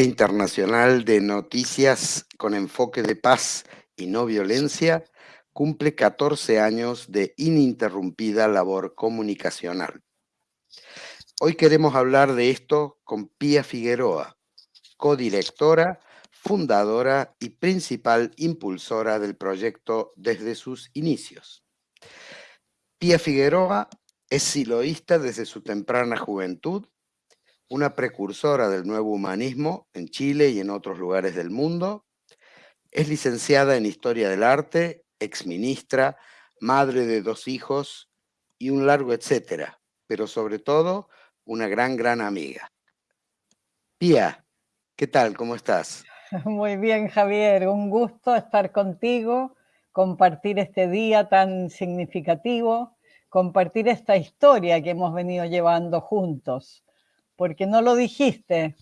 Internacional de Noticias con enfoque de paz y no violencia cumple 14 años de ininterrumpida labor comunicacional. Hoy queremos hablar de esto con Pía Figueroa, codirectora, fundadora y principal impulsora del proyecto desde sus inicios. Pía Figueroa es siloísta desde su temprana juventud una precursora del nuevo humanismo en Chile y en otros lugares del mundo. Es licenciada en Historia del Arte, exministra, madre de dos hijos y un largo etcétera, pero sobre todo una gran, gran amiga. Pía, ¿qué tal? ¿Cómo estás? Muy bien, Javier. Un gusto estar contigo, compartir este día tan significativo, compartir esta historia que hemos venido llevando juntos porque no lo dijiste,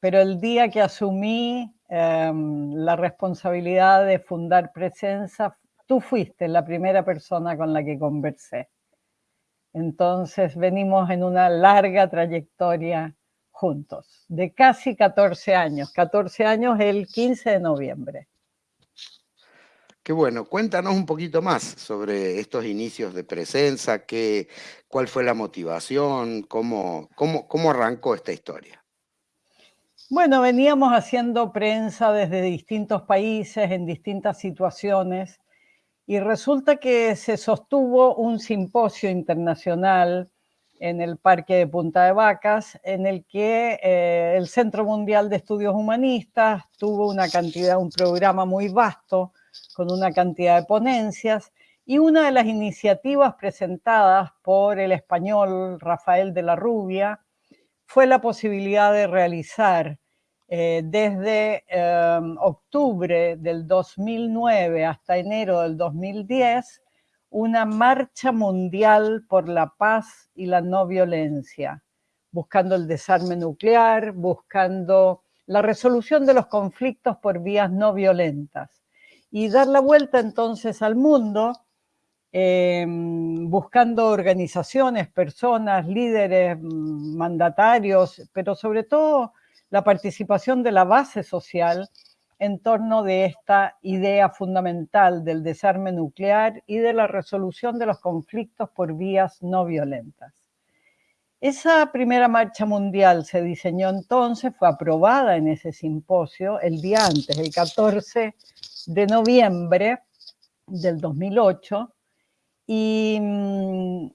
pero el día que asumí em, la responsabilidad de fundar Presenza, tú fuiste la primera persona con la que conversé. Entonces venimos en una larga trayectoria juntos, de casi 14 años, 14 años el 15 de noviembre. Qué bueno, cuéntanos un poquito más sobre estos inicios de presencia, qué, cuál fue la motivación, cómo, cómo, cómo arrancó esta historia. Bueno, veníamos haciendo prensa desde distintos países, en distintas situaciones, y resulta que se sostuvo un simposio internacional en el Parque de Punta de Vacas, en el que eh, el Centro Mundial de Estudios Humanistas tuvo una cantidad, un programa muy vasto, con una cantidad de ponencias, y una de las iniciativas presentadas por el español Rafael de la Rubia fue la posibilidad de realizar eh, desde em, octubre del 2009 hasta enero del 2010 una marcha mundial por la paz y la no violencia, buscando el desarme nuclear, buscando la resolución de los conflictos por vías no violentas y dar la vuelta entonces al mundo em, buscando organizaciones, personas, líderes, mm, mandatarios, pero sobre todo la participación de la base social en torno de esta idea fundamental del desarme nuclear y de la resolución de los conflictos por vías no violentas. Esa primera marcha mundial se diseñó entonces, fue aprobada en ese simposio el día antes, el 14 de noviembre del 2008 y, mm,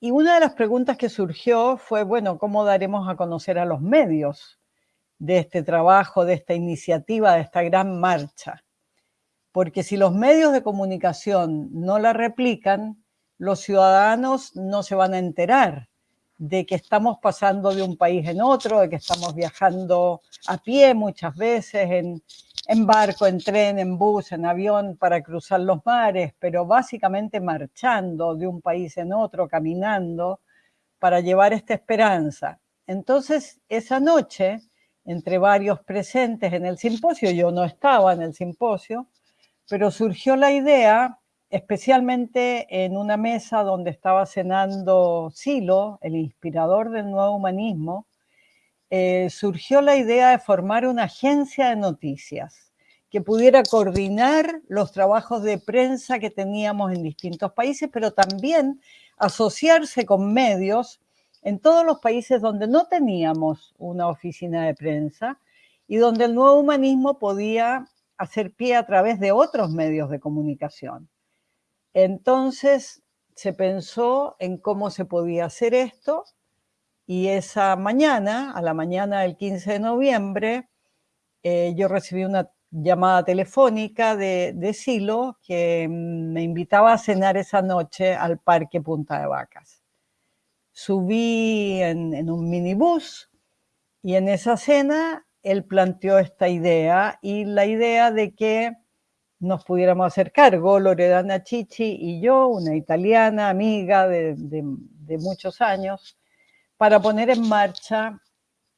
y una de las preguntas que surgió fue, bueno, ¿cómo daremos a conocer a los medios de este trabajo, de esta iniciativa, de esta gran marcha? Porque si los medios de comunicación no la replican, los ciudadanos no se van a enterar de que estamos pasando de un país en otro, de que estamos viajando a pie muchas veces, en, en barco, en tren, en bus, en avión para cruzar los mares, pero básicamente marchando de un país en otro, caminando, para llevar esta esperanza. Entonces, esa noche, entre varios presentes en el simposio, yo no estaba en el simposio, pero surgió la idea, especialmente en una mesa donde estaba cenando Silo, el inspirador del nuevo humanismo, eh, surgió la idea de formar una agencia de noticias que pudiera coordinar los trabajos de prensa que teníamos en distintos países, pero también asociarse con medios en todos los países donde no teníamos una oficina de prensa y donde el nuevo humanismo podía hacer pie a través de otros medios de comunicación. Entonces se pensó en cómo se podía hacer esto y esa mañana, a la mañana del 15 de noviembre, eh, yo recibí una llamada telefónica de, Silo que me invitaba a cenar esa noche al Parque Punta de Vacas. Subí en, un minibús y en esa cena él planteó esta idea y la idea de que nos pudiéramos hacer cargo, Loredana Chichi y yo, una italiana amiga de muchos años, para poner en marcha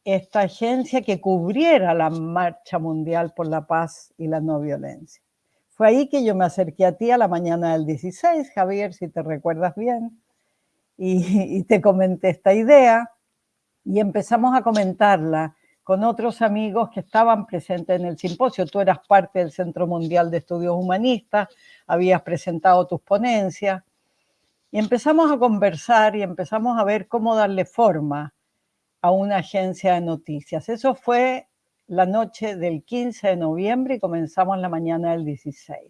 esta agencia que cubriera la marcha mundial por la paz y la no violencia. Fue ahí que yo me acerqué a ti a la mañana del 16, Javier, si te recuerdas bien, y, te comenté esta idea y empezamos a comentarla con otros amigos que estaban presentes en el simposio. Tú eras parte del Centro Mundial de Estudios Humanistas, habías presentado tus ponencias, y empezamos a conversar y empezamos a ver cómo darle forma a una agencia de noticias. Eso fue la noche del 15 de noviembre y comenzamos la mañana del 16.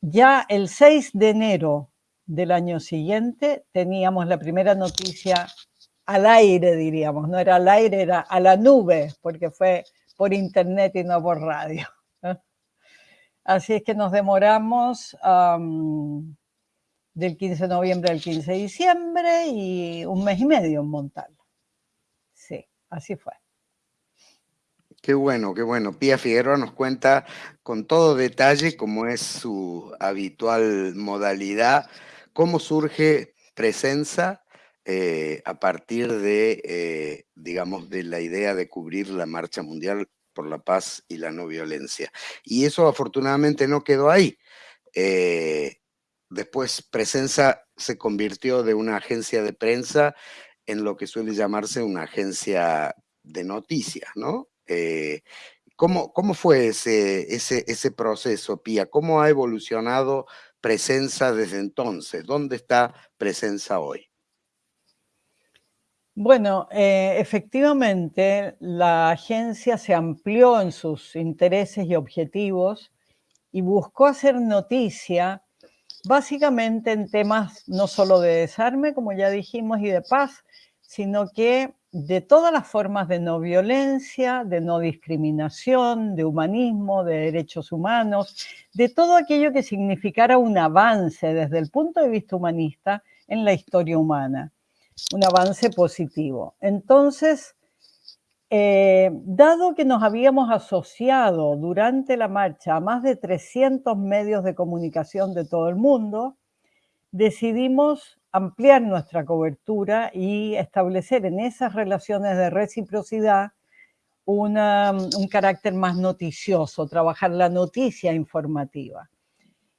Ya el 6 de enero del año siguiente teníamos la primera noticia al aire, diríamos, no era al aire, era a la nube, porque fue por internet y no por radio. Así es que nos demoramos del 15 de noviembre al 15 de diciembre y un mes y medio en montarla. Sí, así fue. Qué bueno, qué bueno. Pía Figueroa nos cuenta con todo detalle, como es su habitual modalidad, cómo surge Presenza eh, a partir de, eh, digamos, de la idea de cubrir la Marcha Mundial por la Paz y la No Violencia. Y eso afortunadamente no quedó ahí. Eh, después Presenza se convirtió de una agencia de prensa en lo que suele llamarse una agencia de noticias, ¿no? ¿cómo, ¿cómo, fue ese, ese, ese proceso, Pía? ¿Cómo ha evolucionado Presenza desde entonces? ¿Dónde está Presenza hoy? Bueno, eh, efectivamente, la agencia se amplió en sus intereses y objetivos y buscó hacer noticia básicamente en temas no solo de desarme, como ya dijimos, y de paz, sino que de todas las formas de no violencia, de no discriminación, de humanismo, de derechos humanos, de todo aquello que significara un avance desde el punto de vista humanista en la historia humana, un avance positivo. Entonces, eh, dado que nos habíamos asociado durante la marcha a más de 300 medios de comunicación de todo el mundo, decidimos ampliar nuestra cobertura y establecer en esas relaciones de reciprocidad un carácter más noticioso, trabajar la noticia informativa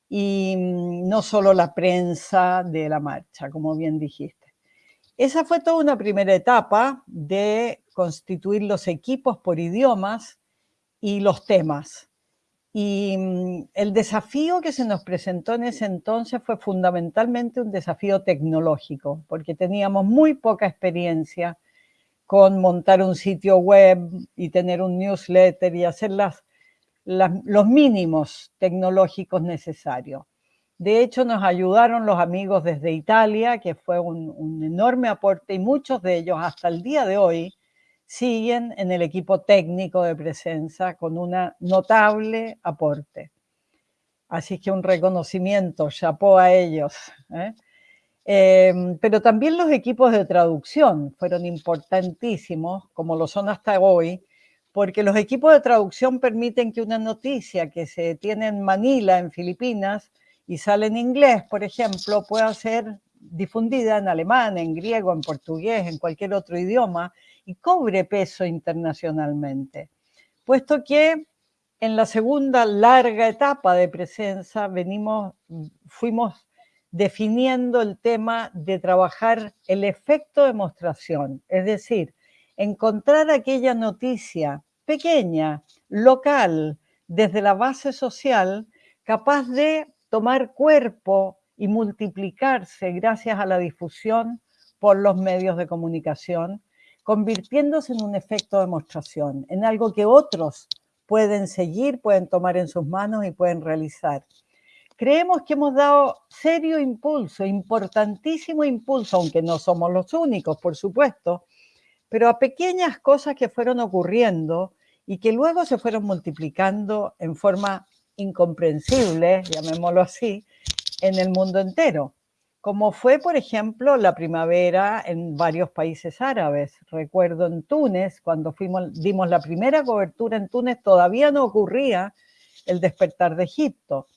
y mm, no solo la prensa de la marcha, como bien dijiste. Esa fue toda una primera etapa de constituir los equipos por idiomas y los temas. Y mm, el desafío que se nos presentó en ese entonces fue fundamentalmente un desafío tecnológico, porque teníamos muy poca experiencia con montar un sitio web y tener un newsletter y hacer los mínimos tecnológicos necesarios. De hecho, nos ayudaron los amigos desde Italia, que fue un enorme aporte y muchos de ellos hasta el día de hoy siguen en el equipo técnico de presencia con un notable aporte. Así que un reconocimiento, chapó a ellos. ¿eh? Em, pero también los equipos de traducción fueron importantísimos, como lo son hasta hoy, porque los equipos de traducción permiten que una noticia que se tiene en Manila, en Filipinas, y sale en inglés, por ejemplo, pueda ser difundida en alemán, en griego, en portugués, en cualquier otro idioma, y cobre peso internacionalmente, puesto que en la segunda larga etapa de presencia venimos, fuimos definiendo el tema de trabajar el efecto de demostración, es decir, encontrar aquella noticia pequeña, local, desde la base social, capaz de tomar cuerpo y multiplicarse gracias a la difusión por los medios de comunicación convirtiéndose en un efecto de demostración, en algo que otros pueden seguir, pueden tomar en sus manos y pueden realizar. Creemos que hemos dado serio impulso, importantísimo impulso, aunque no somos los únicos, por supuesto, pero a pequeñas cosas que fueron ocurriendo y que luego se fueron multiplicando en forma incomprensible, llamémoslo así, en el mundo entero como fue, por ejemplo, la primavera en varios países árabes. Recuerdo en Túnez, cuando dimos la primera cobertura en Túnez, todavía no ocurría el despertar de Egipto.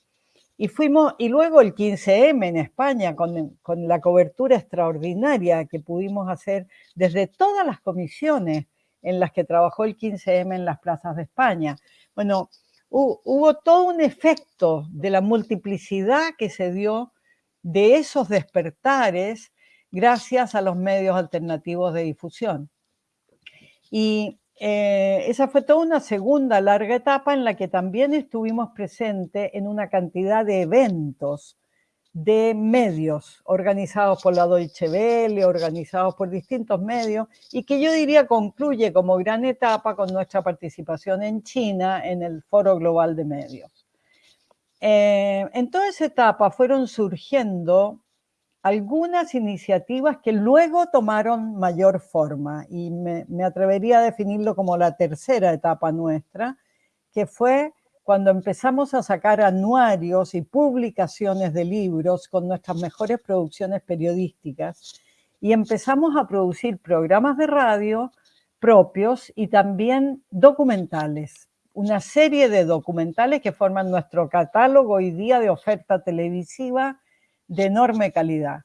Y, fuimos, y luego el 15M en España, con, con la cobertura extraordinaria que pudimos hacer desde todas las comisiones en las que trabajó el 15M en las plazas de España. Bueno, hubo todo un efecto de la multiplicidad que se dio de esos despertares gracias a los medios alternativos de difusión. Y eh, esa fue toda una segunda larga etapa en la que también estuvimos presentes en una cantidad de eventos de medios organizados por la Deutsche Welle, organizados por distintos medios, y que yo diría concluye como gran etapa con nuestra participación en China en el Foro Global de Medios. Eh, en toda esa etapa fueron surgiendo algunas iniciativas que luego tomaron mayor forma y me, atrevería a definirlo como la tercera etapa nuestra, que fue cuando empezamos a sacar anuarios y publicaciones de libros con nuestras mejores producciones periodísticas y empezamos a producir programas de radio propios y también documentales, una serie de documentales que forman nuestro catálogo hoy día de oferta televisiva de enorme calidad.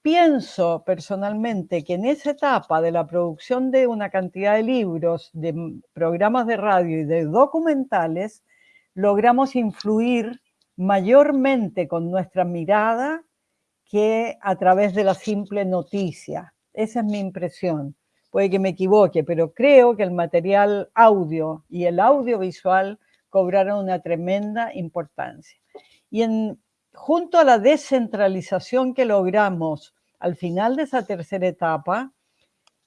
Pienso personalmente que en esa etapa de la producción de una cantidad de libros, de programas de radio y de documentales, logramos influir mayormente con nuestra mirada que a través de la simple noticia. Esa es mi impresión. Puede que me equivoque, pero creo que el material audio y el audiovisual cobraron una tremenda importancia. Y en junto a la descentralización que logramos al final de esa tercera etapa,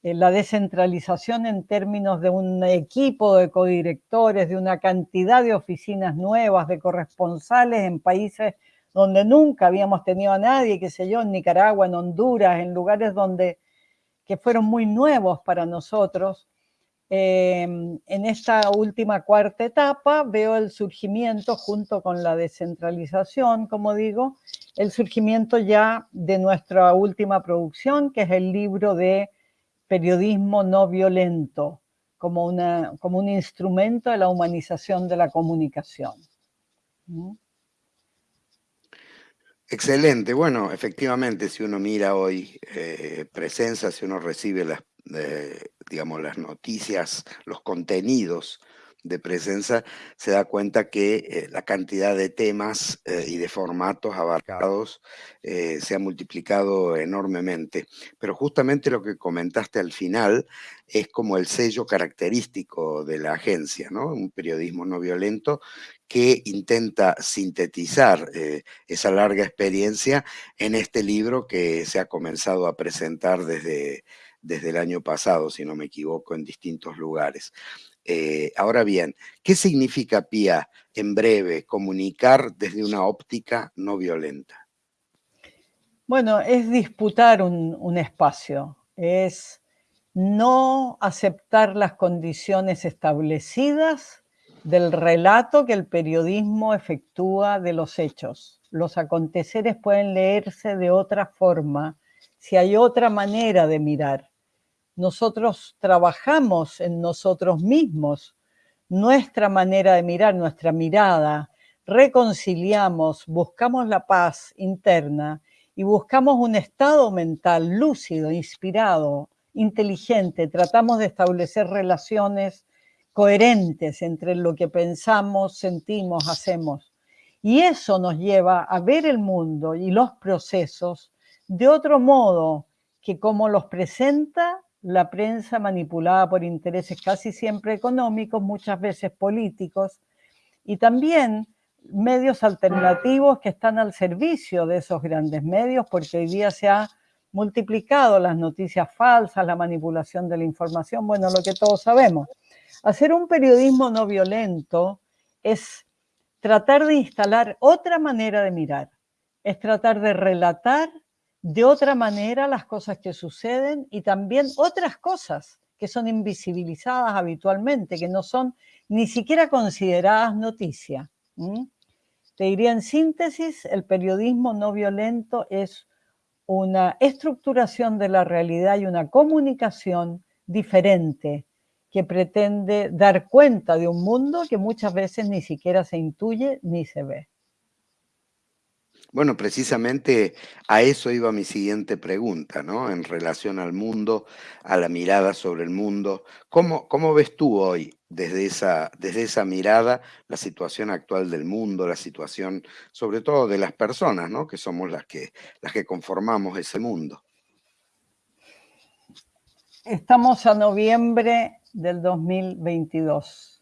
la descentralización en términos de un equipo de codirectores, de una cantidad de oficinas nuevas, de corresponsales en países donde nunca habíamos tenido a nadie, qué sé yo, en Nicaragua, en Honduras, en lugares donde que fueron muy nuevos para nosotros, Em, en esta última cuarta etapa veo el surgimiento, junto con la descentralización, como digo, el surgimiento ya de nuestra última producción, que es el libro de periodismo no violento, como, una, como un instrumento de la humanización de la comunicación. ¿Mm? Excelente. Bueno, efectivamente, si uno mira hoy eh, presencia, si uno recibe las digamos, las noticias, los contenidos de presencia, se da cuenta que eh, la cantidad de temas eh, y de formatos abarcados eh, se ha multiplicado enormemente. Pero justamente lo que comentaste al final es como el sello característico de la agencia, ¿no? Un periodismo no violento que intenta sintetizar esa larga experiencia en este libro que se ha comenzado a presentar desde desde el año pasado, si no me equivoco, en distintos lugares. Eh, ahora bien, ¿qué significa, Pía, en breve, comunicar desde una óptica no violenta? Bueno, es disputar un, un espacio, es no aceptar las condiciones establecidas del relato que el periodismo efectúa de los hechos. Los aconteceres pueden leerse de otra forma si hay otra manera de mirar nosotros trabajamos en nosotros mismos, nuestra manera de mirar, nuestra mirada, reconciliamos, buscamos la paz interna y buscamos un estado mental lúcido, inspirado, inteligente, tratamos de establecer relaciones coherentes entre lo que pensamos, sentimos, hacemos. Y eso nos lleva a ver el mundo y los procesos de otro modo que como los presenta la prensa manipulada por intereses casi siempre económicos, muchas veces políticos, y también medios alternativos que están al servicio de esos grandes medios, porque hoy día se ha multiplicado las noticias falsas, la manipulación de la información, bueno, lo que todos sabemos. Hacer un periodismo no violento es tratar de instalar otra manera de mirar, es tratar de relatar de otra manera las cosas que suceden y también otras cosas que son invisibilizadas habitualmente, que no son ni siquiera consideradas noticia. Te diría en síntesis, el periodismo no violento es una estructuración de la realidad y una comunicación diferente que pretende dar cuenta de un mundo que muchas veces ni siquiera se intuye ni se ve. Bueno, precisamente a eso iba mi siguiente pregunta, ¿no? En relación al mundo, a la mirada sobre el mundo. ¿Cómo, cómo ves tú hoy, desde esa, desde esa mirada, la situación actual del mundo, la situación sobre todo de las personas, ¿no? Que somos las que, las que conformamos ese mundo. Estamos a noviembre del 2022.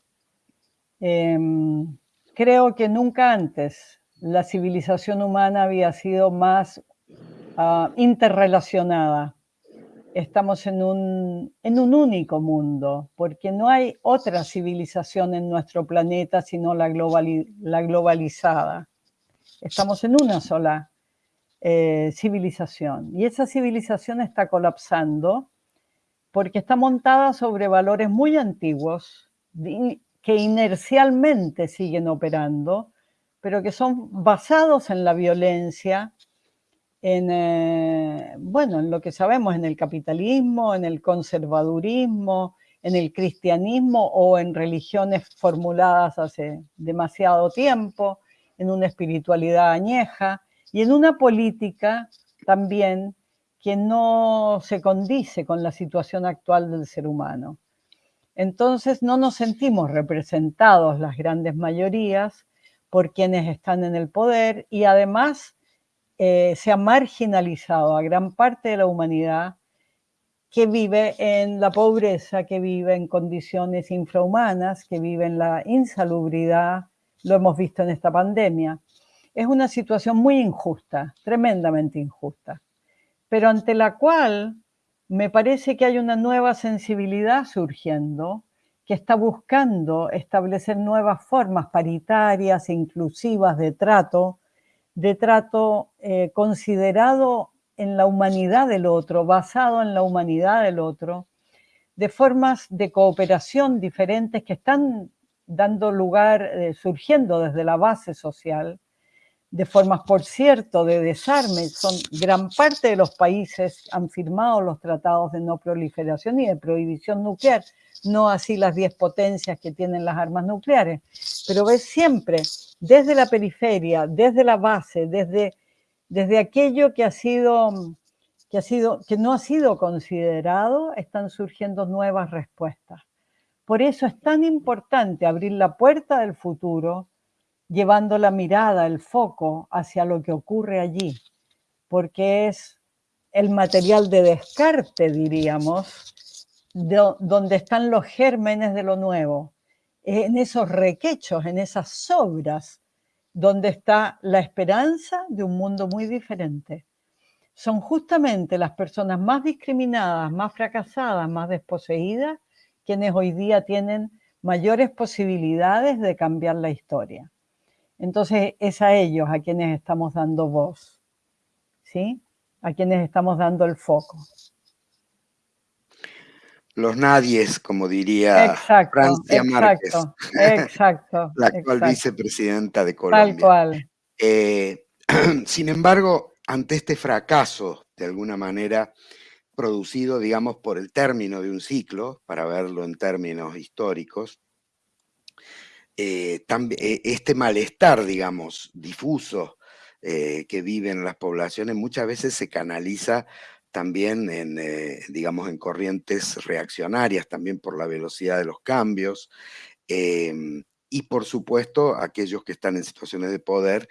Em, creo que nunca antes la civilización humana había sido más ah, interrelacionada. Estamos en un, en un único mundo, porque no hay otra civilización en nuestro planeta sino la, la globalizada. Estamos en una sola eh, civilización. Y esa civilización está colapsando porque está montada sobre valores muy antiguos que inercialmente siguen operando, pero que son basados en la violencia, en, eh, bueno, en lo que sabemos, en el capitalismo, en el conservadurismo, en el cristianismo o en religiones formuladas hace demasiado tiempo, en una espiritualidad añeja y en una política también que no se condice con la situación actual del ser humano. Entonces no nos sentimos representados las grandes mayorías por quienes están en el poder y además eh, se ha marginalizado a gran parte de la humanidad que vive en la pobreza, que vive en condiciones infrahumanas, que vive en la insalubridad, lo hemos visto en esta pandemia. Es una situación muy injusta, tremendamente injusta pero ante la cual me parece que hay una nueva sensibilidad surgiendo que está buscando establecer nuevas formas paritarias, inclusivas de trato, de trato eh, considerado en la humanidad del otro, basado en la humanidad del otro, de formas de cooperación diferentes que están dando lugar, eh, surgiendo desde la base social, de formas, por cierto, de desarme. Son gran parte de los países han firmado los tratados de no proliferación y de prohibición nuclear, no así las 10 potencias que tienen las armas nucleares. Pero ves siempre, desde la periferia, desde la base, desde, desde aquello que ha sido que, ha sido, que no ha sido considerado, están surgiendo nuevas respuestas. Por eso es tan importante abrir la puerta del futuro, llevando la mirada, el foco hacia lo que ocurre allí, porque es el material de descarte, diríamos, donde están los gérmenes de lo nuevo, en esos requechos, en esas sobras, donde está la esperanza de un mundo muy diferente. Son justamente las personas más discriminadas, más fracasadas, más desposeídas, quienes hoy día tienen mayores posibilidades de cambiar la historia. Entonces es a ellos a quienes estamos dando voz, ¿sí? A quienes estamos dando el foco. Los nadies, como diría Francia Márquez, exacto, la actual vicepresidenta de Colombia. Tal cual. Eh, sin embargo, ante este fracaso, de alguna manera, producido, digamos, por el término de un ciclo, para verlo en términos históricos, eh, eh, este malestar, digamos, difuso eh, que viven las poblaciones muchas veces se canaliza también en, digamos, en corrientes reaccionarias, también por la velocidad de los cambios, em, y por supuesto aquellos que están en situaciones de poder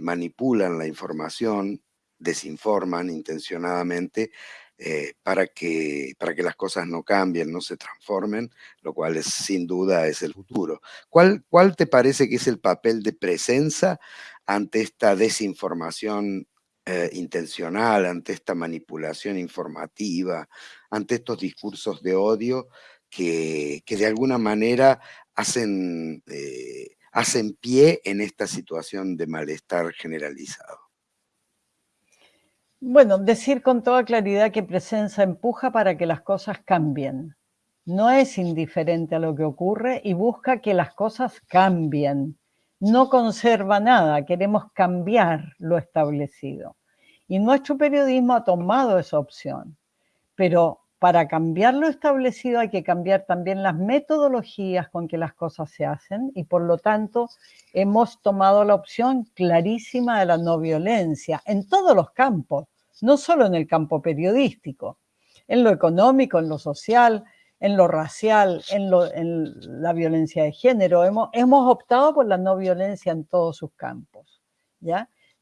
manipulan la información, desinforman intencionadamente eh, para, que, para que las cosas no cambien, no se transformen, lo cual es, sin duda es el futuro. ¿Cuál, ¿Cuál te parece que es el papel de presencia ante esta desinformación eh, intencional, ante esta manipulación informativa, ante estos discursos de odio que, que de alguna manera hacen, eh, hacen pie en esta situación de malestar generalizado? Bueno, decir con toda claridad que presencia empuja para que las cosas cambien. No es indiferente a lo que ocurre y busca que las cosas cambien. No conserva nada, queremos cambiar lo establecido. Y nuestro periodismo ha tomado esa opción. Pero para cambiar lo establecido hay que cambiar también las metodologías con que las cosas se hacen y por lo tanto hemos tomado la opción clarísima de la no violencia en todos los campos no solo en el campo periodístico, en lo económico, en lo social, en lo racial, en, la violencia de género. Hemos, optado por la no violencia en todos sus campos.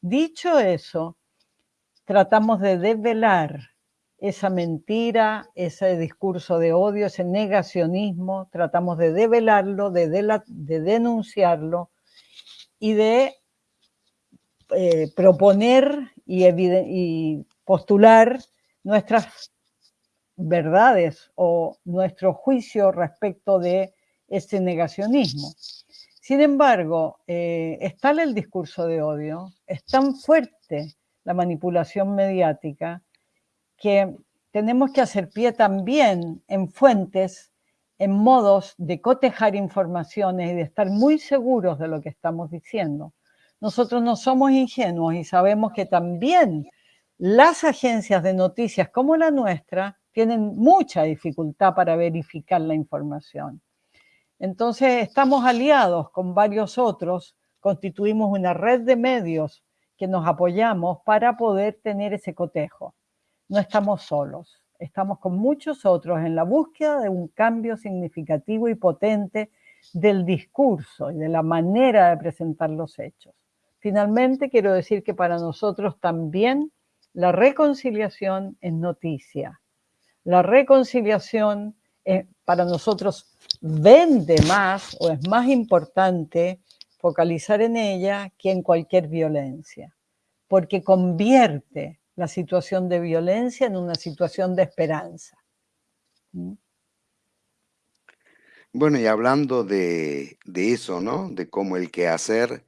Dicho eso, tratamos de desvelar esa mentira, ese discurso de odio, ese negacionismo, tratamos de develarlo, de, denunciarlo y de eh, proponer y postular nuestras verdades o nuestro juicio respecto de ese negacionismo. Sin embargo, eh, está el discurso de odio, es tan fuerte la manipulación mediática que tenemos que hacer pie también en fuentes, en modos de cotejar informaciones y de estar muy seguros de lo que estamos diciendo. Nosotros no somos ingenuos y sabemos que también las agencias de noticias como la nuestra tienen mucha dificultad para verificar la información. Entonces estamos aliados con varios otros, constituimos una red de medios que nos apoyamos para poder tener ese cotejo. No estamos solos, estamos con muchos otros en la búsqueda de un cambio significativo y potente del discurso y de la manera de presentar los hechos. Finalmente, quiero decir que para nosotros también la reconciliación es noticia. La reconciliación eh, para nosotros vende más o es más importante focalizar en ella que en cualquier violencia, porque convierte la situación de violencia en una situación de esperanza. ¿Mm? Bueno, y hablando de, eso, ¿no? De cómo el quehacer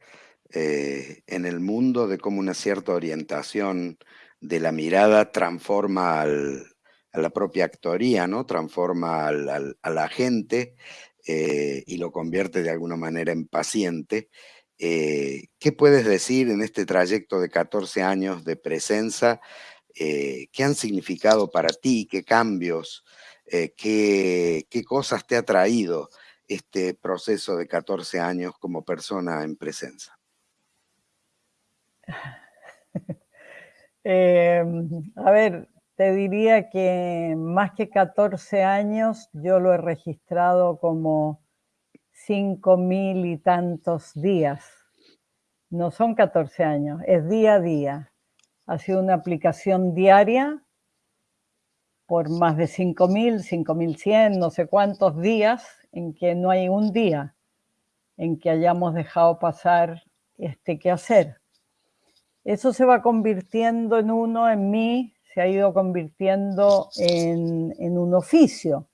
eh, en el mundo, de cómo una cierta orientación de la mirada transforma al, a la propia actoría, ¿no? Transforma al, a la gente eh, y lo convierte de alguna manera en paciente. Eh, ¿Qué puedes decir en este trayecto de 14 años de presencia? Eh, ¿Qué han significado para ti? ¿Qué cambios? qué, qué, cosas te ha traído este proceso de 14 años como persona en presencia? a ver, te diría que más que 14 años, yo lo he registrado como 5 mil y tantos días. No son 14 años, es día a día. Ha sido una aplicación diaria por más de 5 mil, 5 mil 100, no sé cuántos días, en que no hay un día en que hayamos dejado pasar este quehacer. Eso se va convirtiendo en uno, en mí, se ha ido convirtiendo en, un oficio,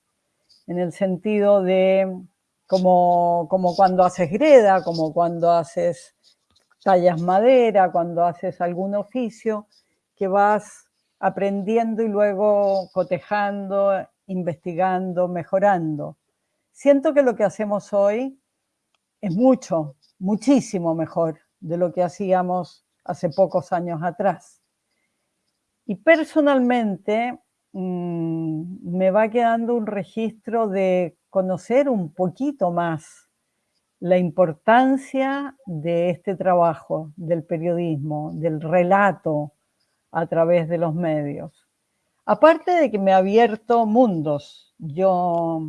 en el sentido de como, como cuando haces greda, como cuando haces tallas madera, cuando haces algún oficio, que vas aprendiendo y luego cotejando, investigando, mejorando. Siento que lo que hacemos hoy es mucho, muchísimo mejor de lo que hacíamos hace pocos años atrás. Y personalmente mm, me va quedando un registro de conocer un poquito más la importancia de este trabajo, del periodismo, del relato a través de los medios. Aparte de que me ha abierto mundos, yo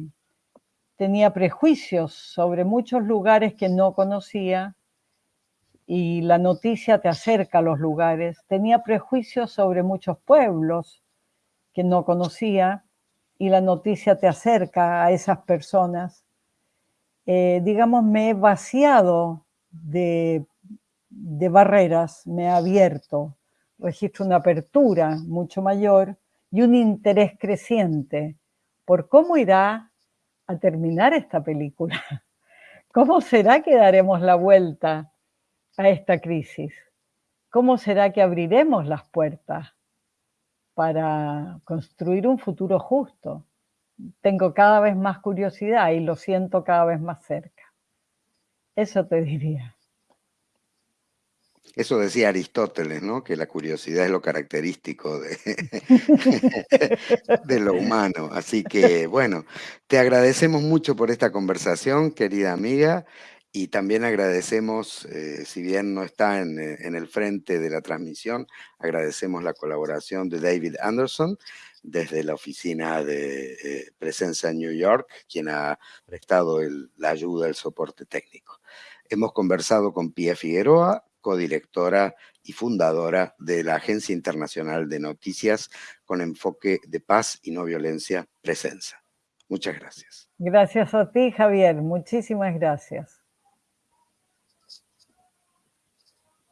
tenía prejuicios sobre muchos lugares que no conocía y la noticia te acerca a los lugares. Tenía prejuicios sobre muchos pueblos que no conocía y la noticia te acerca a esas personas. Eh, digamos, me he vaciado de, de barreras, me he abierto, registro una apertura mucho mayor y un interés creciente por cómo irá a terminar esta película. ¿Cómo será que daremos la vuelta? A esta crisis? ¿Cómo será que abriremos las puertas para construir un futuro justo? Tengo cada vez más curiosidad y lo siento cada vez más cerca. Eso te diría. Eso decía Aristóteles, ¿no? Que la curiosidad es lo característico de, de, lo humano. Así que, bueno, te agradecemos mucho por esta conversación, querida amiga, y también agradecemos, eh, si bien no está en, eh, en, el frente de la transmisión, agradecemos la colaboración de David Anderson desde la oficina de eh, presencia en New York, quien ha prestado la ayuda, el soporte técnico. Hemos conversado con Pia Figueroa, codirectora y fundadora de la Agencia Internacional de Noticias con enfoque de paz y no violencia, Presenza. Muchas gracias. Gracias a ti, Javier. Muchísimas gracias.